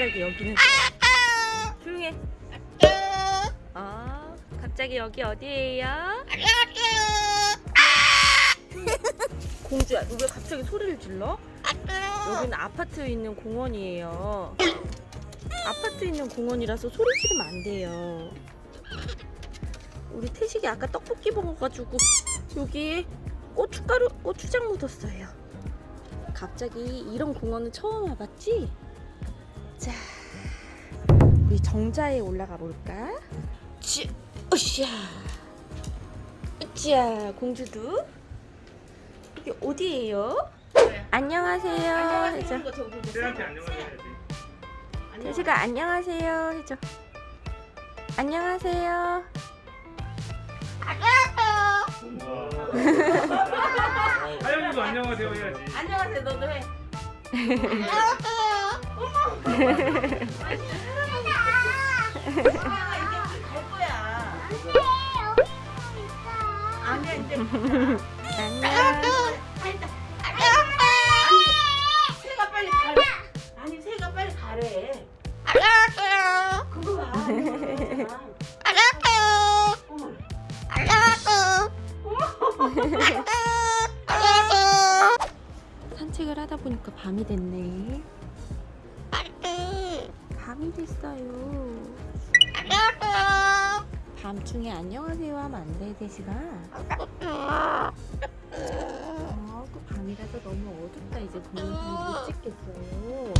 갑자기 여기는 조용해. 어, 갑자기 여기 어디예요? 공주야, 너 왜 갑자기 소리를 질러? 여기는 아파트에 있는 공원이에요. 아파트에 있는 공원이라서 소리 지르면 안 돼요. 우리 태식이 아까 떡볶이 먹어가지고 여기 고춧가루, 고추장 묻었어요. 갑자기 이런 공원은 처음 와봤지? 자, 우리 정자에 올라가 볼까? 치, 으쌰. 으쌰, 공주도. 여기 어디예요? 안녕하세요. 해줘. 쟤한테 안녕하세요. 태식아 안녕하세요. 해줘. 안녕하세요. 하영이도 안녕하세요 해야지. 안녕하세요. 너도 해. 안녕. 새가 빨리 가래. 아니 새가 빨리 가래. 그거 봐. 어머. 산책을 하다 보니까 밤이 됐네. 밤이 됐어요. 밤중에 안녕하세요 하면 안 돼, 대시가. 아, 그 밤이라서 너무 어둡다. 이제 동영상 못 찍겠어요.